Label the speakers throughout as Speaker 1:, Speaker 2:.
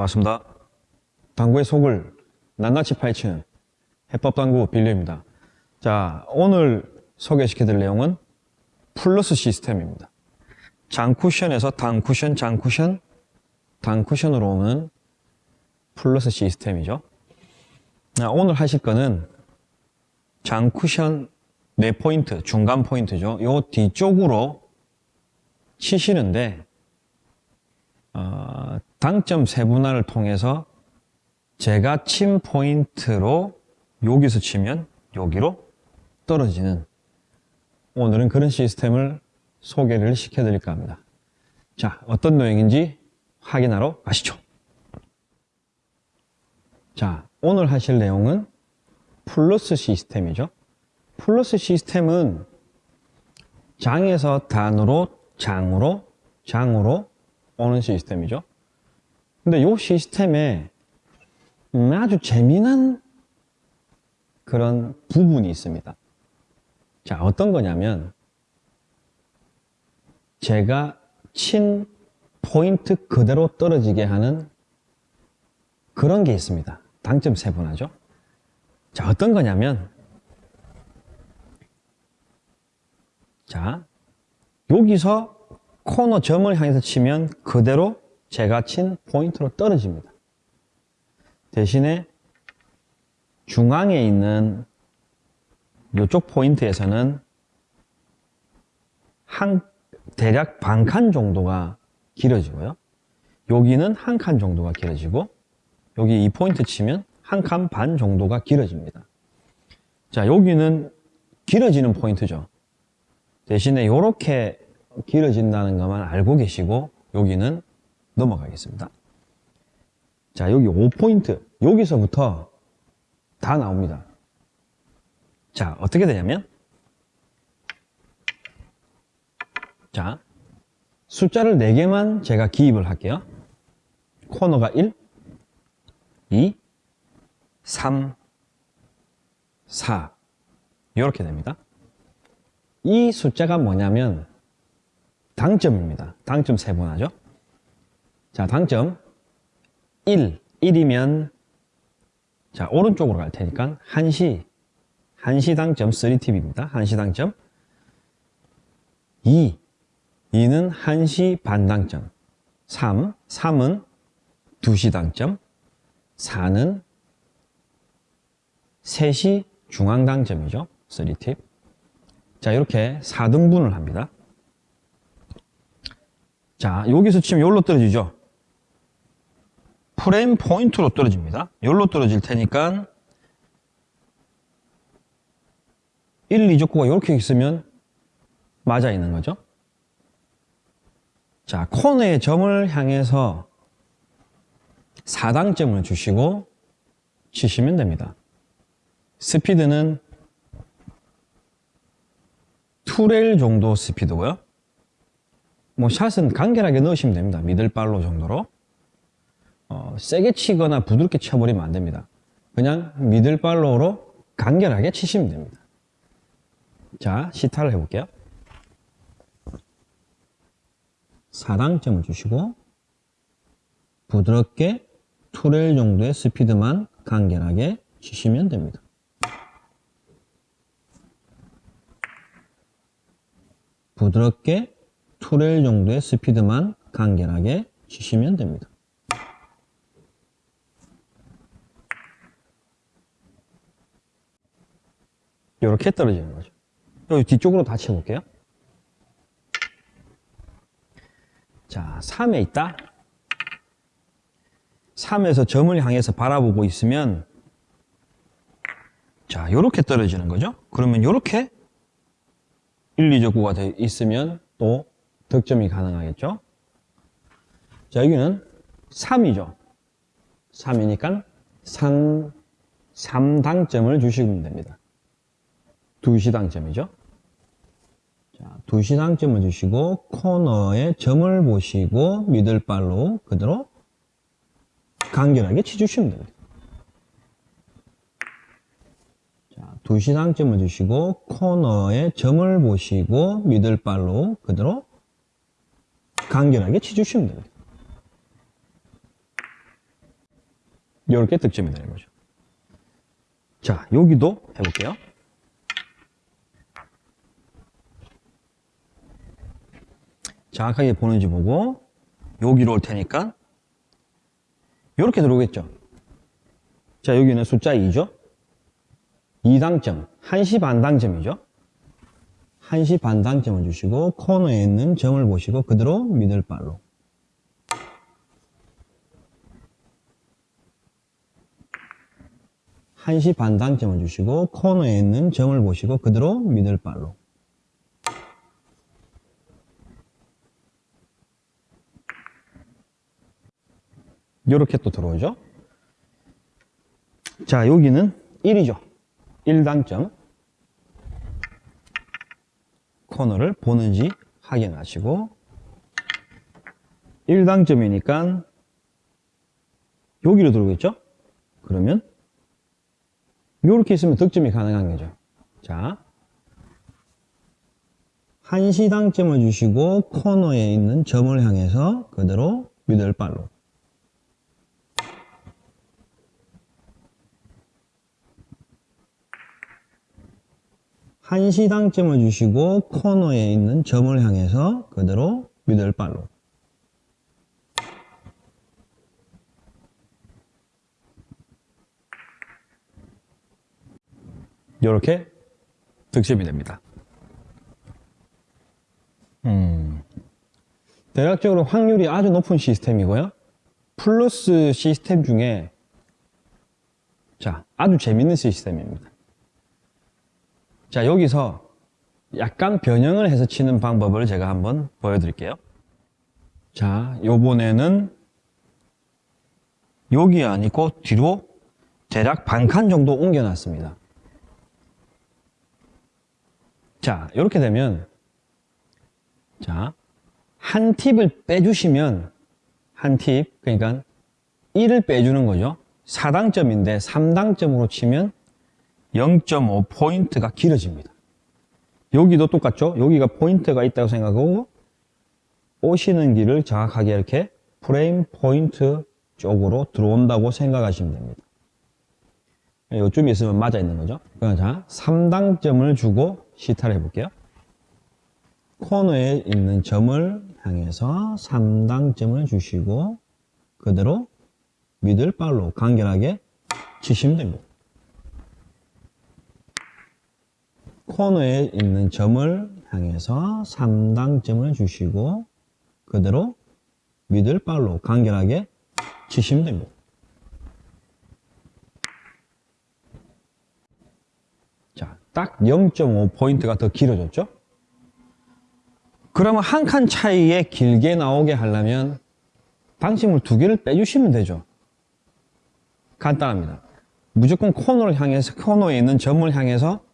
Speaker 1: 반갑습니다. 당구의 속을 낱낱이 파헤치는 해법당구 빌려입니다. 자, 오늘 소개시켜드릴 내용은 플러스 시스템입니다. 장쿠션에서 단쿠션, 장쿠션, 단쿠션으로 오는 플러스 시스템이죠. 자, 오늘 하실 거는 장쿠션 4포인트, 중간 포인트죠. 요 뒤쪽으로 치시는데 어, 당점 세분화를 통해서 제가 친 포인트로 여기서 치면 여기로 떨어지는 오늘은 그런 시스템을 소개를 시켜드릴까 합니다. 자, 어떤 내용인지 확인하러 가시죠. 자, 오늘 하실 내용은 플러스 시스템이죠. 플러스 시스템은 장에서 단으로 장으로 장으로 오는 시스템이죠. 근데 이 시스템에 음, 아주 재미난 그런 부분이 있습니다. 자, 어떤 거냐면 제가 친 포인트 그대로 떨어지게 하는 그런 게 있습니다. 당점 세분화죠. 자, 어떤 거냐면 자, 여기서 코너 점을 향해서 치면 그대로 제가 친 포인트로 떨어집니다. 대신에 중앙에 있는 이쪽 포인트에서는 한 대략 반 칸 정도가 길어지고요. 여기는 한 칸 정도가 길어지고 여기 이 포인트 치면 한 칸 반 정도가 길어집니다. 자, 여기는 길어지는 포인트죠. 대신에 이렇게 길어진다는 것만 알고 계시고 여기는 넘어가겠습니다. 자, 여기 5포인트. 여기서부터 다 나옵니다. 자, 어떻게 되냐면 자, 숫자를 4개만 제가 기입을 할게요. 코너가 1, 2, 3, 4 이렇게 됩니다. 이 숫자가 뭐냐면 당점입니다. 당점 세분화죠. 자, 당점 1, 1이면 자, 오른쪽으로 갈 테니까 한시 한시 당점 3팁입니다. 한시 당점 2, 2는 한시 반 당점 3, 3은 2시 당점 4는 3시 중앙 당점이죠. 3팁 자, 이렇게 4등분을 합니다. 자, 여기서 치면 여기로 떨어지죠. 프레임 포인트로 떨어집니다. 여기로 떨어질 테니까 1, 2족구가 이렇게 있으면 맞아 있는 거죠. 자, 코너의 점을 향해서 4당점을 주시고 치시면 됩니다. 스피드는 투레일 정도 스피드고요. 뭐 샷은 간결하게 넣으시면 됩니다. 미들발로 정도로. 어, 세게 치거나 부드럽게 쳐버리면 안 됩니다. 그냥 middle follow로 간결하게 치시면 됩니다. 자, 시타를 해볼게요. 4당점을 주시고 부드럽게 two rail 정도의 스피드만 간결하게 치시면 됩니다. 부드럽게 two rail 정도의 스피드만 간결하게 치시면 됩니다. 이렇게 떨어지는 거죠. 여기 뒤쪽으로 다 쳐볼게요. 자, 3에 있다. 3에서 점을 향해서 바라보고 있으면 자, 이렇게 떨어지는 거죠. 그러면 이렇게 1, 2적구가 돼 있으면 또 득점이 가능하겠죠. 자, 여기는 3이죠. 3이니까 3, 3당점을 주시면 됩니다. 2시 당점이죠. 자, 2시 당점을 주시고 코너에 점을 보시고 미들발로 그대로 간결하게 치주시면 됩니다. 자, 2시 당점을 주시고 코너에 점을 보시고 미들발로 그대로 간결하게 치주시면 됩니다. 이렇게 득점이 되는 거죠. 자, 여기도 해볼게요. 정확하게 보는지 보고 여기로 올 테니까 이렇게 들어오겠죠. 자, 여기는 숫자 2죠. 2당점, 1시 반 당점이죠. 1시 반 당점을 주시고 코너에 있는 점을 보시고 그대로 미들발로 한시 반 당점을 주시고 코너에 있는 점을 보시고 그대로 미들발로 이렇게 또 들어오죠. 자, 여기는 1이죠. 1당점. 코너를 보는지 확인하시고 1당점이니까 여기로 들어오겠죠? 그러면 이렇게 있으면 득점이 가능한 거죠. 자, 한시당점을 주시고 코너에 있는 점을 향해서 그대로 미들발로 한시당점을 주시고 코너에 있는 점을 향해서 그대로 미들발로 이렇게 득점이 됩니다. 음, 대략적으로 확률이 아주 높은 시스템이고요. 플러스 시스템 중에 자 아주 재밌는 시스템입니다. 자 여기서 약간 변형을 해서 치는 방법을 제가 한번 보여드릴게요. 자 요번에는 여기 아니고 뒤로 대략 반칸 정도 옮겨놨습니다. 자, 이렇게 되면 자, 한 팁을 빼주시면 한 팁, 그러니까 1을 빼주는 거죠. 4당점인데 3당점으로 치면 0.5포인트가 길어집니다. 여기도 똑같죠? 여기가 포인트가 있다고 생각하고 오시는 길을 정확하게 이렇게 프레임 포인트 쪽으로 들어온다고 생각하시면 됩니다. 요쯤 있으면 맞아 있는 거죠. 자, 3당점을 주고 시타를 해볼게요. 코너에 있는 점을 향해서 3당점을 주시고 그대로 미들발로 간결하게 치시면 됩니다. 코너에 있는 점을 향해서 3당점을 주시고 그대로 미들발로 간결하게 치시면 됩니다. 자, 딱 0.5포인트가 더 길어졌죠? 그러면 한 칸 차이에 길게 나오게 하려면 방심을 두 개를 빼주시면 되죠. 간단합니다. 무조건 코너를 향해서, 코너에 있는 점을 향해서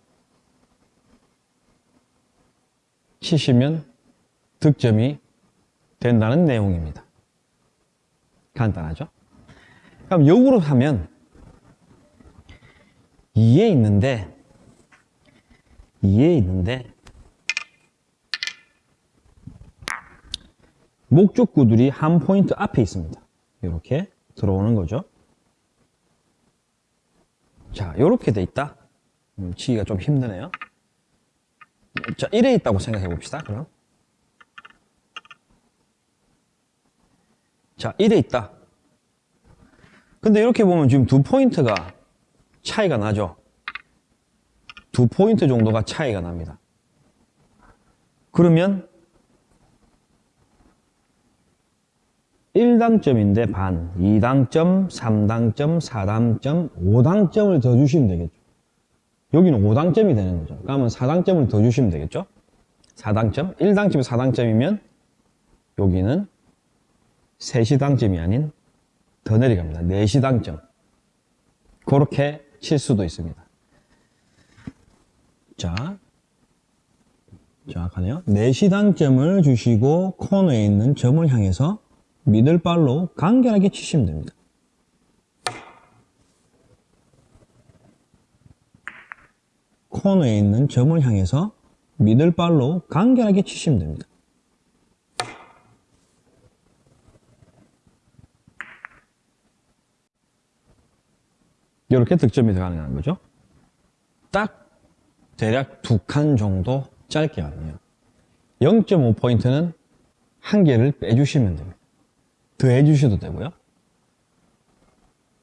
Speaker 1: 치시면 득점이 된다는 내용입니다. 간단하죠? 그럼 역으로 하면 2에 있는데 2에 있는데 목적구들이 한 포인트 앞에 있습니다. 이렇게 들어오는 거죠. 자, 이렇게 돼 있다. 음, 치기가 좀 힘드네요. 자, 1에 있다고 생각해 봅시다. 그럼. 자, 1에 있다. 근데 이렇게 보면 지금 두 포인트가 차이가 나죠. 두 포인트 정도가 차이가 납니다. 그러면 1당점인데 반, 2당점, 3당점, 4당점, 5당점을 더 주시면 되겠죠. 여기는 5당점이 되는 거죠. 그러면 4당점을 더 주시면 되겠죠. 4당점, 1당점이 4당점이면 여기는 3시 당점이 아닌 더 내려갑니다. 4시 당점. 그렇게 칠 수도 있습니다. 자, 정확하네요. 4시 당점을 주시고 코너에 있는 점을 향해서 미들발로 간결하게 치시면 됩니다. 코너에 있는 점을 향해서 미들발로 간결하게 치시면 됩니다. 이렇게 득점이 가능한 거죠. 딱 대략 두 칸 정도 짧게 가능해요. 0.5포인트는 한 개를 빼주시면 됩니다. 더 해주셔도 되고요.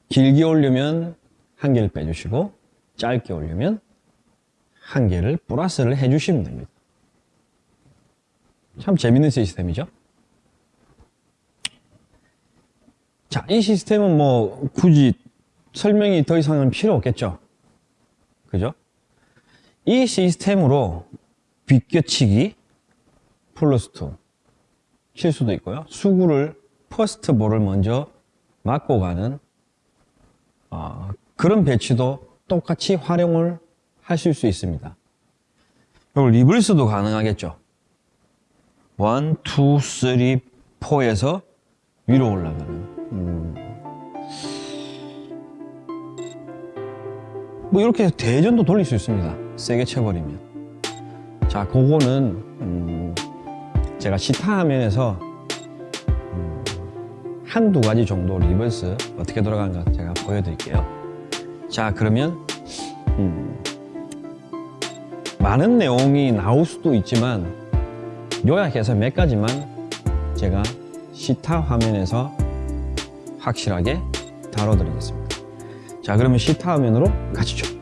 Speaker 1: 길게 올리면 한 개를 빼주시고 짧게 올리면 한 개를 플러스를 해주시면 됩니다. 참 재밌는 시스템이죠. 자, 이 시스템은 뭐 굳이 설명이 더 이상은 필요 없겠죠. 그죠? 이 시스템으로 비껴치기 플러스 2칠 수도 있고요. 수구를 first ball을 먼저 맞고 가는 어, 그런 배치도 똑같이 활용을 하실 수 있습니다. 그리고 reverse도 가능하겠죠. 1, 2, 3, 4에서 위로 올라가는 음. 뭐 이렇게 대회전도 돌릴 수 있습니다. 세게 쳐버리면. 자, 그거는 음, 제가 시타 화면에서 음, 한두 가지 정도 reverse 어떻게 돌아가는가 제가 보여드릴게요. 자, 그러면 음, 많은 내용이 나올 수도 있지만 요약해서 몇 가지만 제가 시타 화면에서 확실하게 다뤄드리겠습니다. 자, 그러면 시타 화면으로 가시죠.